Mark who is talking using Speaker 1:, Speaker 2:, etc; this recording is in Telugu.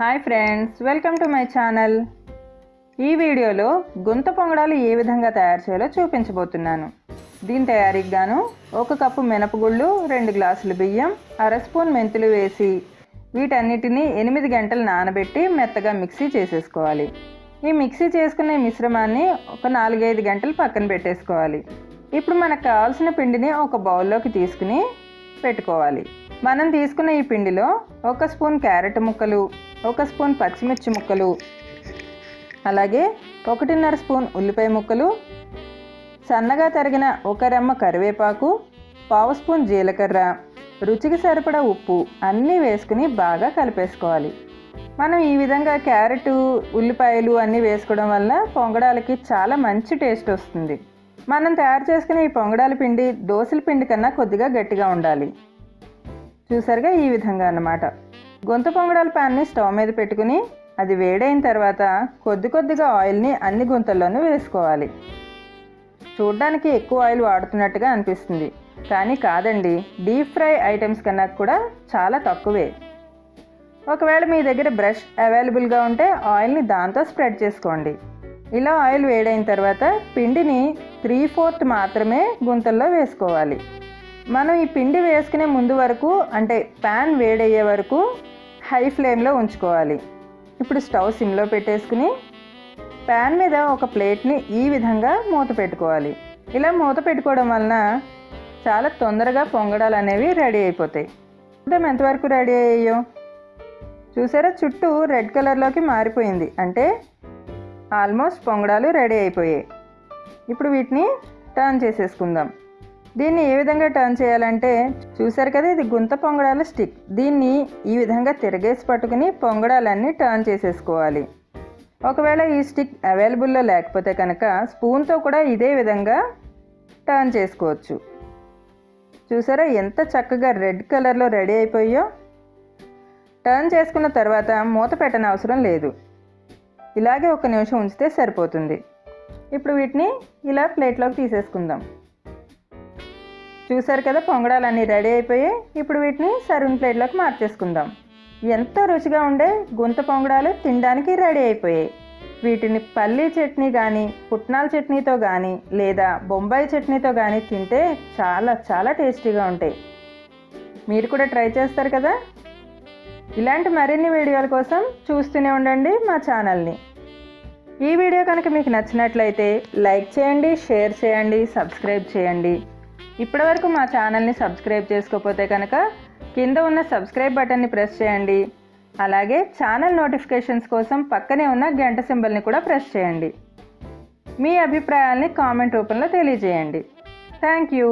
Speaker 1: Hi friends welcome to my channel ఈ వీడియోలో గుంత పొంగడాలు ఏ విధంగా తయారు చేయాలో చూపించబోతున్నాను. దీని తయారీకి గాను ఒక కప్పు మినపగుళ్ళు రెండు గ్లాసులు బియ్యం అర స్పూన్ మెంతులు వేసి వీటన్నిటిని ఎనిమిది గంటలు నానబెట్టి మెత్తగా మిక్సీ చేసేసుకోవాలి. ఈ మిక్సీ చేసుకునే మిశ్రమాన్ని ఒక నాలుగైదు గంటలు పక్కన పెట్టేసుకోవాలి. ఇప్పుడు మనకు కావాల్సిన పిండిని ఒక బౌల్లోకి తీసుకుని పెట్టుకోవాలి. మనం తీసుకున్న ఈ పిండిలో ఒక స్పూన్ క్యారెట్ ముక్కలు ఒక స్పూన్ పచ్చిమిర్చి ముక్కలు అలాగే ఒకటిన్నర స్పూన్ ఉల్లిపాయ ముక్కలు సన్నగా తరిగిన ఒక రెమ్మ కరివేపాకు పావు స్పూన్ జీలకర్ర రుచికి సరిపడా ఉప్పు అన్నీ వేసుకుని బాగా కలిపేసుకోవాలి. మనం ఈ విధంగా క్యారెట్ ఉల్లిపాయలు అన్నీ వేసుకోవడం వల్ల పొంగడాలకి చాలా మంచి టేస్ట్ వస్తుంది. మనం తయారు చేసుకునే ఈ పొంగడాల పిండి దోశల పిండి కన్నా కొద్దిగా గట్టిగా ఉండాలి. చూసారుగా ఈ విధంగా అన్నమాట. గొంత పొంగడాల ప్యాన్ని స్టవ్ మీద పెట్టుకుని అది వేడైన తర్వాత కొద్ది కొద్దిగా ఆయిల్ని అన్ని గుంతల్లోనూ వేసుకోవాలి. చూడ్డానికి ఎక్కువ ఆయిల్ వాడుతున్నట్టుగా అనిపిస్తుంది. కానీ కాదండి డీప్ ఫ్రై ఐటమ్స్ కన్నా కూడా చాలా తక్కువే. ఒకవేళ మీ దగ్గర బ్రష్ అవైలబుల్గా ఉంటే ఆయిల్ని దాంతో స్ప్రెడ్ చేసుకోండి. ఇలా ఆయిల్ వేడైన తర్వాత పిండిని త్రీ ఫోర్త్ మాత్రమే గుంతల్లో వేసుకోవాలి. మనం ఈ పిండి వేసుకునే ముందు వరకు అంటే ప్యాన్ వేడయ్యే వరకు హై ఫ్లేమ్లో ఉంచుకోవాలి. ఇప్పుడు స్టవ్ సిమ్లో పెట్టేసుకుని ప్యాన్ మీద ఒక ప్లేట్ని ఈ విధంగా మూత పెట్టుకోవాలి. ఇలా మూత పెట్టుకోవడం వలన చాలా తొందరగా పొంగడాలు అనేవి రెడీ అయిపోతాయి. చూద్దాం ఎంతవరకు రెడీ అయ్యాయో. చూసారా? చుట్టూ రెడ్ కలర్లోకి మారిపోయింది. అంటే ఆల్మోస్ట్ పొంగడాలు రెడీ అయిపోయాయి. ఇప్పుడు వీటిని టర్న్ చేసేసుకుందాం. దీన్ని ఏ విధంగా టర్న్ చేయాలంటే చూసారు కదా ఇది గుంత పొంగడాల స్టిక్. దీన్ని ఈ విధంగా తిరగేసి పట్టుకుని పొంగడాలన్నీ టర్న్ చేసేసుకోవాలి. ఒకవేళ ఈ స్టిక్ అవైలబుల్లో లేకపోతే కనుక స్పూన్తో కూడా ఇదే విధంగా టర్న్ చేసుకోవచ్చు. చూసారా ఎంత చక్కగా రెడ్ కలర్లో రెడీ అయిపోయో? టర్న్ చేసుకున్న తర్వాత మూత పెట్టని అవసరం లేదు. ఇలాగే ఒక నిమిషం ఉంచితే సరిపోతుంది. ఇప్పుడు వీటిని ఇలా ప్లేట్లోకి తీసేసుకుందాం. చూసారు కదా పొంగడాలన్నీ రెడీ అయిపోయాయి ఇప్పుడు వీటిని సర్వింగ్ ప్లేట్లోకి మార్చేసుకుందాం. ఎంతో రుచిగా ఉండే గుంత పొంగడాలు తినడానికి రెడీ అయిపోయాయి. వీటిని పల్లీ చట్నీ కానీ పుట్నాల చట్నీతో కానీ లేదా బొంబాయి చట్నీతో కానీ తింటే చాలా చాలా టేస్టీగా ఉంటాయి. మీరు కూడా ట్రై చేస్తారు కదా? ఇలాంటి మరిన్ని వీడియోల కోసం చూస్తూనే ఉండండి మా ఛానల్ని. ఈ వీడియో కనుక మీకు నచ్చినట్లయితే లైక్ చేయండి షేర్ చేయండి సబ్స్క్రైబ్ చేయండి. ఇప్పటివరకు మా ఛానల్ని సబ్స్క్రైబ్ చేసుకోకపోతే కనుక కింద ఉన్న సబ్స్క్రైబ్ బటన్ని ప్రెస్ చేయండి. అలాగే ఛానల్ నోటిఫికేషన్స్ కోసం పక్కనే ఉన్న గంట సింబల్ని కూడా ప్రెస్ చేయండి. మీ అభిప్రాయాల్ని కామెంట్ రూపంలో తెలియజేయండి. Thank you.